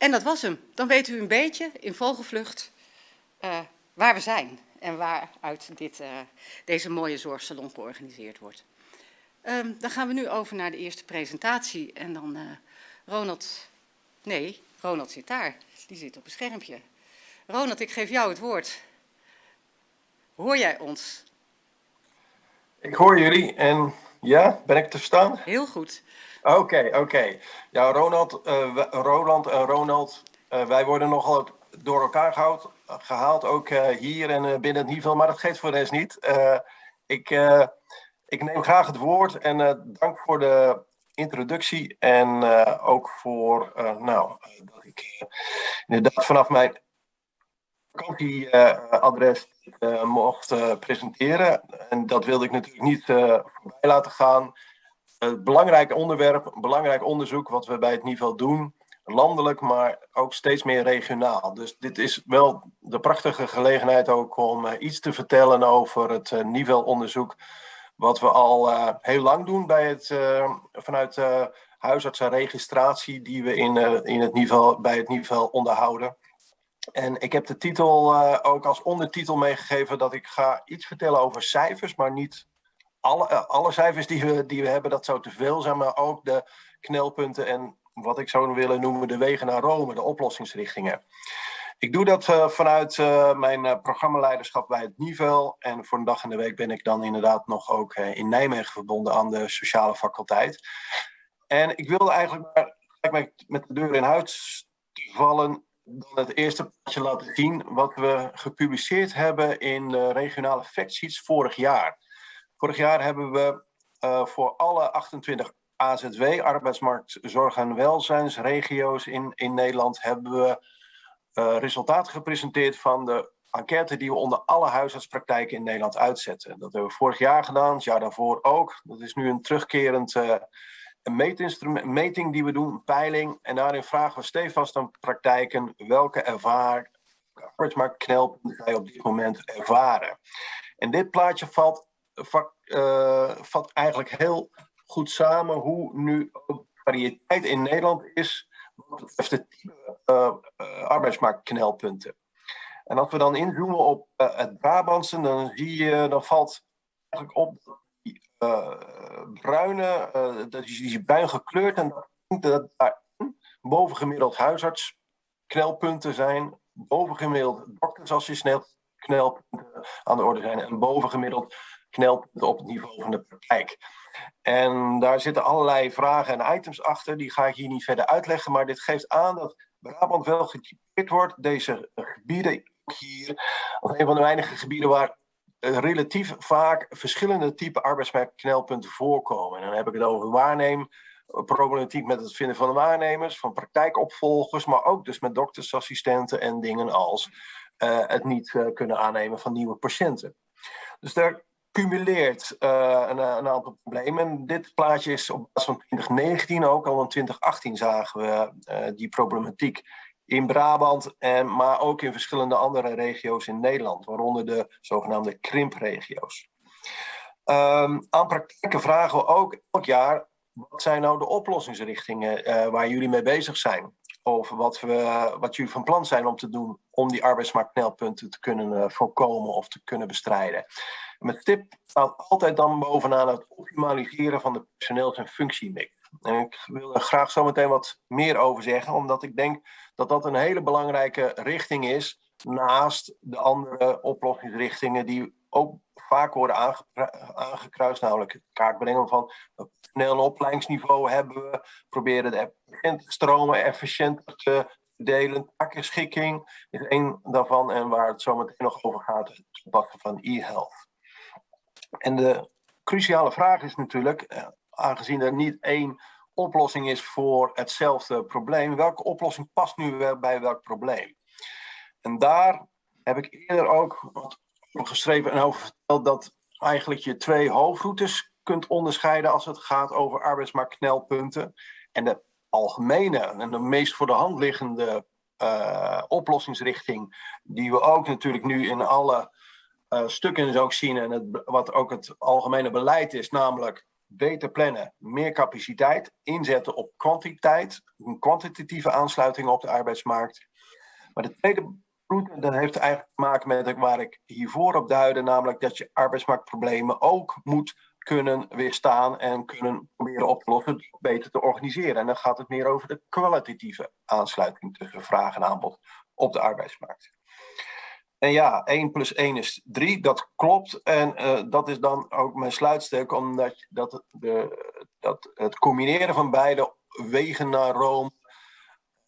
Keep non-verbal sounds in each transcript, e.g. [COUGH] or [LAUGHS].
En dat was hem. Dan weet u een beetje in vogelvlucht uh, waar we zijn en waaruit dit, uh, deze mooie zorgsalon georganiseerd wordt. Um, dan gaan we nu over naar de eerste presentatie en dan uh, Ronald, nee, Ronald zit daar, die zit op een schermpje. Ronald, ik geef jou het woord. Hoor jij ons? Ik hoor jullie en ja, ben ik te verstaan? Heel goed. Oké, oké. Ja, Ronald, uh, Roland en Ronald, uh, wij worden nogal door elkaar gehaald, gehaald ook uh, hier en binnen het niveau, maar dat geeft voor de rest niet. ik, ik neem graag het woord en dank voor de introductie en ook voor, nou, dat ik inderdaad vanaf mijn vakantieadres mocht presenteren. En dat wilde ik natuurlijk niet voorbij laten gaan. Het belangrijk onderwerp, belangrijk onderzoek wat we bij het niveau doen. Landelijk, maar ook steeds meer regionaal. Dus dit is wel de prachtige gelegenheid ook om iets te vertellen over het niveauonderzoek. Wat we al heel lang doen bij het, vanuit huisartsenregistratie die we in, in het niveau, bij het niveau onderhouden. En ik heb de titel uh, ook als ondertitel meegegeven dat ik ga iets vertellen over cijfers, maar niet alle, uh, alle cijfers die we, die we hebben, dat zou te veel zijn, maar ook de knelpunten en wat ik zou willen noemen de wegen naar Rome, de oplossingsrichtingen. Ik doe dat uh, vanuit mijn programmaleiderschap bij het niveau en voor een dag in de week ben ik dan inderdaad nog ook in Nijmegen verbonden aan de sociale faculteit. En ik wilde eigenlijk met de deur in huis vallen dan het eerste plaatje laten zien wat we gepubliceerd hebben in de regionale factsheets vorig jaar. Vorig jaar hebben we uh, voor alle 28 AZW, arbeidsmarkt, zorg en welzijnsregio's in, in Nederland, hebben we uh, resultaten gepresenteerd van de enquête die we onder alle huisartspraktijken in Nederland uitzetten. Dat hebben we vorig jaar gedaan, het jaar daarvoor ook. Dat is nu een terugkerend uh, een meetinstrument, meting die we doen, een peiling. En daarin vragen we stevast aan praktijken welke ervaar, arbeidsmarktknelpunten zij op dit moment ervaren. En dit plaatje valt, uh, vat eigenlijk heel goed samen hoe nu variëteit in Nederland is wat betreft de type uh, uh, arbeidsmarktknelpunten. En als we dan inzoomen op het Brabantse, dan zie je, dan valt eigenlijk op dat uh, bruine, dat is, die bruin gekleurd en dat daar bovengemiddeld huisartsknelpunten zijn, bovengemiddeld doktersassistent knelpunten aan de orde zijn en bovengemiddeld knelpunten op het niveau van de praktijk. En daar zitten allerlei vragen en items achter, die ga ik hier niet verder uitleggen, maar dit geeft aan dat Brabant wel getypeerd wordt, deze gebieden hier, als een van de weinige gebieden waar eh, relatief vaak verschillende type arbeidsmarktknelpunten voorkomen. En dan heb ik het over waarneemproblematiek met het vinden van waarnemers, van praktijkopvolgers, maar ook dus met doktersassistenten en dingen als uh, het niet kunnen aannemen van nieuwe patiënten. Dus daar cumuleert uh, een, een, aantal problemen. Dit plaatje is op basis van 2019 ook, al in 2018 zagen we die problematiek in Brabant, en, maar ook in verschillende andere regio's in Nederland, waaronder de zogenaamde krimpregio's. Um, aan praktijken vragen we ook elk jaar, wat zijn nou de oplossingsrichtingen waar jullie mee bezig zijn? Of wat, we, wat jullie van plan zijn om te doen om die arbeidsmarktknelpunten te kunnen voorkomen of te kunnen bestrijden. Met stip staat altijd dan bovenaan het optimaliseren van de personeels- en functiemix. En ik wil er graag zo meteen wat meer over zeggen, omdat ik denk dat dat een hele belangrijke richting is, naast de andere oplossingsrichtingen die ook vaak worden aange aangekruist, namelijk het kaartbrengen van een snel opleidingsniveau hebben we, proberen de patiëntenstromen efficiënter te verdelen, takenschikking is één daarvan en waar het zo meteen nog over gaat, het toepassen van e-health. En de cruciale vraag is natuurlijk, eh, aangezien er niet één oplossing is voor hetzelfde probleem, welke oplossing past nu bij welk probleem? En daar heb ik eerder ook wat geschreven en over verteld dat eigenlijk je twee hoofdroutes kunt onderscheiden als het gaat over arbeidsmarktknelpunten. En de algemene en de meest voor de hand liggende uh, oplossingsrichting, die we ook natuurlijk nu in alle uh, stukken ook zien en wat ook het algemene beleid is, namelijk beter plannen, meer capaciteit, inzetten op kwantiteit, een kwantitatieve aansluiting op de arbeidsmarkt. Maar de tweede route, dat heeft eigenlijk te maken met waar ik hiervoor op duidde, namelijk dat je arbeidsmarktproblemen ook moet kunnen weerstaan en kunnen proberen op te lossen, beter te organiseren. En dan gaat het meer over de kwalitatieve aansluiting tussen vraag en aanbod op de arbeidsmarkt. En ja, 1 plus 1 is 3, dat klopt. En uh, dat is dan ook mijn sluitstuk, omdat dat, de, dat het combineren van beide wegen naar Rome,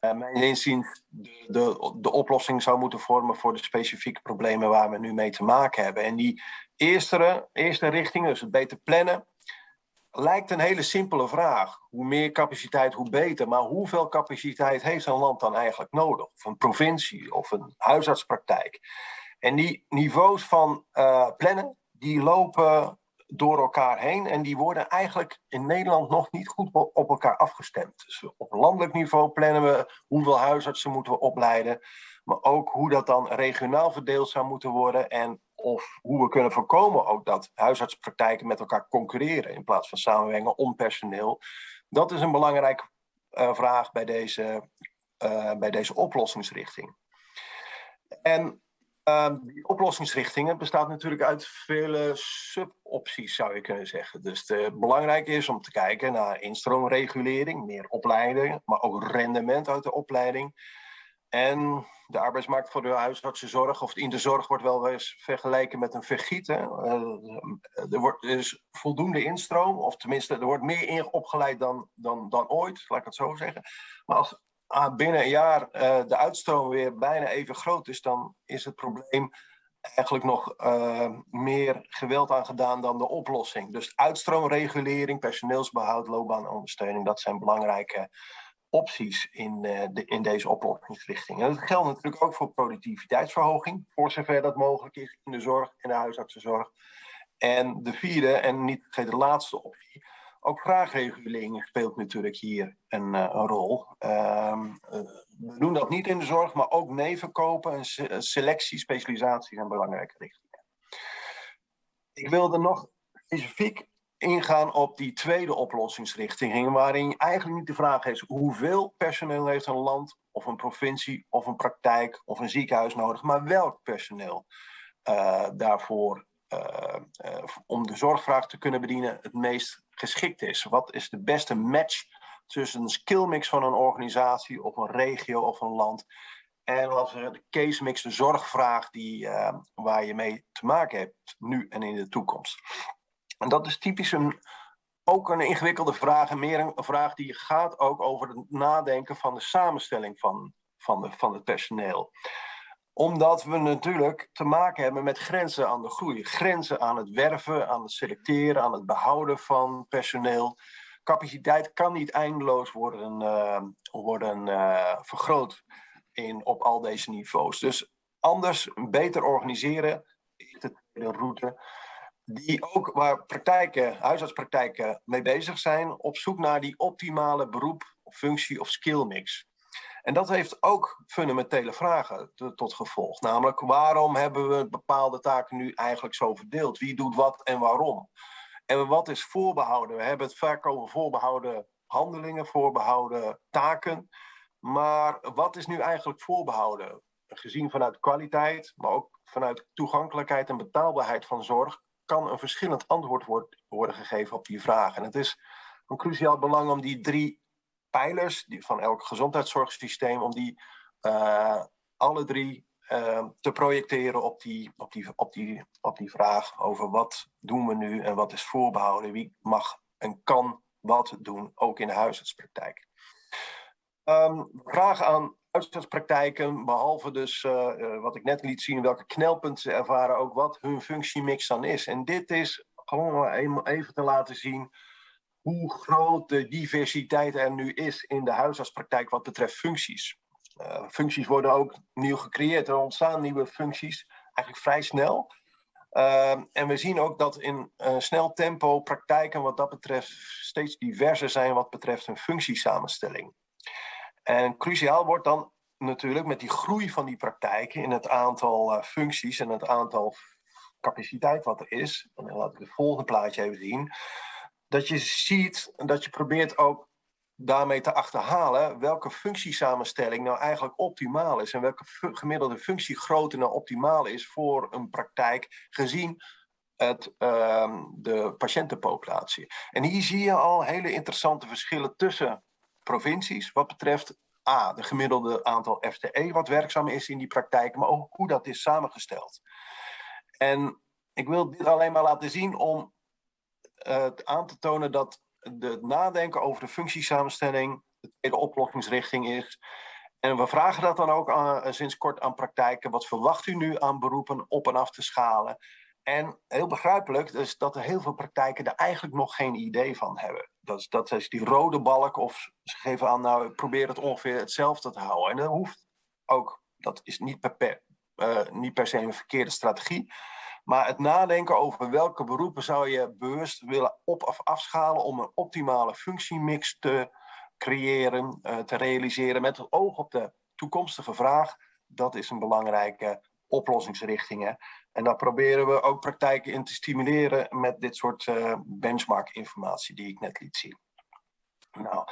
uh, mijn inziens, de, de, de oplossing zou moeten vormen voor de specifieke problemen waar we nu mee te maken hebben. En die eerste, eerste richting, dus het beter plannen, lijkt een hele simpele vraag. Hoe meer capaciteit, hoe beter. Maar hoeveel capaciteit heeft een land dan eigenlijk nodig? Of een provincie of een huisartspraktijk? En die niveaus van uh, plannen, die lopen door elkaar heen en die worden eigenlijk in Nederland nog niet goed op elkaar afgestemd. Dus op landelijk niveau plannen we hoeveel huisartsen moeten we opleiden, maar ook hoe dat dan regionaal verdeeld zou moeten worden en of hoe we kunnen voorkomen ook dat huisartspraktijken met elkaar concurreren in plaats van samenwerken om personeel. Dat is een belangrijke uh, vraag bij deze, uh, bij deze oplossingsrichting. En uh, die oplossingsrichtingen bestaat natuurlijk uit vele subopties, zou je kunnen zeggen. Dus het belangrijk is om te kijken naar instroomregulering, meer opleiding, maar ook rendement uit de opleiding. En de arbeidsmarkt voor de huisartsenzorg of in de zorg wordt wel eens vergeleken met een vergieten. Uh, er wordt dus voldoende instroom, of tenminste, er wordt meer opgeleid dan, dan, dan ooit, laat ik het zo zeggen. Maar als ah, binnen een jaar uh, de uitstroom weer bijna even groot is, dan is het probleem eigenlijk nog uh, meer geweld aangedaan dan de oplossing. Dus uitstroomregulering, personeelsbehoud, loopbaanondersteuning, dat zijn belangrijke opties in, uh, de, in deze oplossingsrichting. En dat geldt natuurlijk ook voor productiviteitsverhoging, voor zover dat mogelijk is in de zorg en de huisartsenzorg. En de vierde, en niet de laatste optie, ook vraagregulering speelt natuurlijk hier een, een rol. Uh, we doen dat niet in de zorg, maar ook nevenkopen en selectie, specialisatie zijn belangrijke richtingen. Ik wilde nog specifiek ingaan op die tweede oplossingsrichting, waarin eigenlijk niet de vraag is hoeveel personeel heeft een land of een provincie of een praktijk of een ziekenhuis nodig, maar welk personeel uh, daarvoor uh, uh, om de zorgvraag te kunnen bedienen het meest geschikt is. Wat is de beste match tussen een skillmix van een organisatie of een regio of een land en als de case mix, de zorgvraag die, waar je mee te maken hebt nu en in de toekomst. En dat is typisch een, ook een ingewikkelde vraag en meer een vraag die gaat ook over het nadenken van de samenstelling van, van, de, van het personeel omdat we natuurlijk te maken hebben met grenzen aan de groei. Grenzen aan het werven, aan het selecteren, aan het behouden van personeel. Capaciteit kan niet eindeloos worden, uh, worden uh, vergroot in, op al deze niveaus. Dus anders, beter organiseren is de route die ook waar praktijken, huisartspraktijken mee bezig zijn, op zoek naar die optimale beroep, functie of skillmix. En dat heeft ook fundamentele vragen tot gevolg. Namelijk, waarom hebben we bepaalde taken nu eigenlijk zo verdeeld? Wie doet wat en waarom? En wat is voorbehouden? We hebben het vaak over voorbehouden handelingen, voorbehouden taken. Maar wat is nu eigenlijk voorbehouden? Gezien vanuit kwaliteit, maar ook vanuit toegankelijkheid en betaalbaarheid van zorg, kan een verschillend antwoord worden gegeven op die vraag. En het is van cruciaal belang om die drie pijlers die, van elk gezondheidszorgsysteem, om die uh, alle drie uh, te projecteren op die, op, die, op, die, op die vraag over wat doen we nu en wat is voorbehouden, wie mag en kan wat doen, ook in de huisartspraktijk. Um, vraag aan huisartspraktijken, behalve dus uh, uh, wat ik net liet zien, welke knelpunten ze ervaren, ook wat hun functiemix dan is. En dit is gewoon even te laten zien hoe groot de diversiteit er nu is in de huisartspraktijk wat betreft functies. Uh, functies worden ook nieuw gecreëerd. Er ontstaan nieuwe functies eigenlijk vrij snel. Uh, en we zien ook dat in uh, snel tempo praktijken wat dat betreft steeds diverser zijn wat betreft hun functiesamenstelling. En cruciaal wordt dan natuurlijk met die groei van die praktijken in het aantal uh, functies en het aantal capaciteit wat er is. En dan laat ik het volgende plaatje even zien dat je ziet, dat je probeert ook daarmee te achterhalen welke functiesamenstelling nou eigenlijk optimaal is en welke gemiddelde functiegrootte nou optimaal is voor een praktijk gezien het, uh, de patiëntenpopulatie. En hier zie je al hele interessante verschillen tussen provincies wat betreft A, de gemiddelde aantal FTE wat werkzaam is in die praktijk, maar ook hoe dat is samengesteld. En ik wil dit alleen maar laten zien om uh, aan te tonen dat het nadenken over de functiesamenstelling de tweede oplossingsrichting is. En we vragen dat dan ook eh, sinds kort aan praktijken. Wat verwacht u nu aan beroepen op en af te schalen? En heel begrijpelijk is dat er heel veel praktijken er eigenlijk nog geen idee van hebben. Dat is, dat is die rode balk of ze geven aan, nou probeer het ongeveer hetzelfde te houden. En dat hoeft ook, dat is niet per, uh, niet per se een verkeerde strategie. Maar het nadenken over welke beroepen zou je bewust willen op- of afschalen om een optimale functiemix te creëren, uh, te realiseren met het oog op de toekomstige vraag, dat is een belangrijke oplossingsrichting. En daar proberen we ook praktijken in te stimuleren met dit soort uh, benchmark-informatie die ik net liet zien. Nou,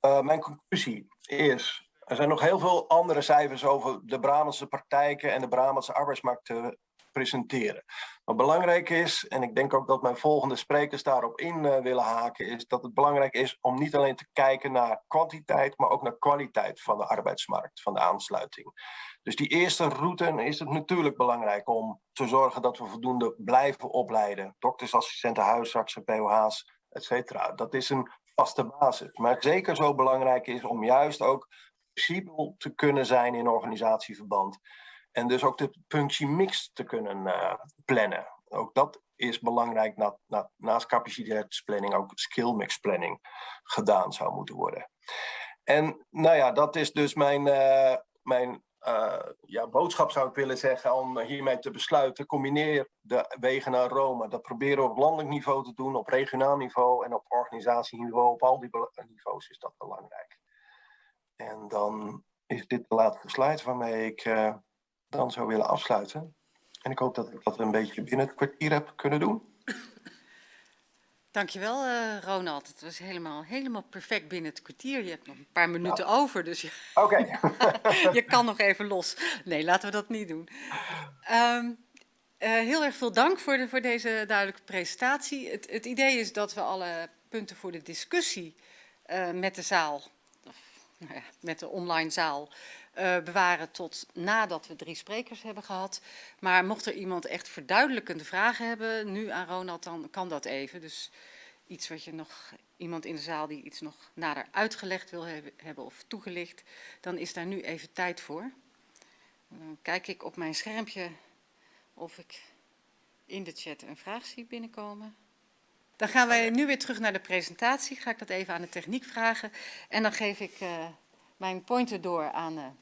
uh, mijn conclusie is, er zijn nog heel veel andere cijfers over de Brabantse praktijken en de Brabantse arbeidsmarkt te presenteren. Wat belangrijk is, en ik denk ook dat mijn volgende sprekers daarop in uh, willen haken, is dat het belangrijk is om niet alleen te kijken naar kwantiteit, maar ook naar kwaliteit van de arbeidsmarkt, van de aansluiting. Dus die eerste route is het natuurlijk belangrijk om te zorgen dat we voldoende blijven opleiden. Doktersassistenten, huisartsen, POH's, et. Dat is een vaste basis. Maar zeker zo belangrijk is om juist ook flexibel te kunnen zijn in organisatieverband. En dus ook de functiemix te kunnen uh, plannen. Ook dat is belangrijk na, na, naast capaciteitsplanning ook skillmix planning gedaan zou moeten worden. En nou ja, dat is dus mijn, uh, mijn uh, ja, boodschap zou ik willen zeggen om hiermee te besluiten. Combineer de wegen naar Rome. Dat proberen we op landelijk niveau te doen, op regionaal niveau en op organisatieniveau. Op al die niveaus is dat belangrijk. En dan is dit de laatste slide waarmee ik dan zou willen afsluiten. En ik hoop dat ik dat een beetje binnen het kwartier heb kunnen doen. Dankjewel, uh, Ronald. Het was helemaal, helemaal perfect binnen het kwartier. Je hebt nog een paar minuten over, dus je, okay. [LAUGHS] je kan nog even los. Nee, laten we dat niet doen. Um, uh, heel erg veel dank voor, de, voor deze duidelijke presentatie. Het, het, idee is dat we alle punten voor de discussie uh, met de zaal, of, nou ja, met de online zaal, uh, bewaren tot nadat we drie sprekers hebben gehad. Maar mocht er iemand echt verduidelijkende vragen hebben, nu aan Ronald, dan kan dat even. Dus iets wat je nog, iemand in de zaal die iets nog nader uitgelegd wil hebben, hebben of toegelicht, dan is daar nu even tijd voor. Dan kijk ik op mijn schermpje of ik in de chat een vraag zie binnenkomen. Dan gaan wij nu weer terug naar de presentatie. Ga ik dat even aan de techniek vragen. En dan geef ik uh, mijn pointer door aan uh,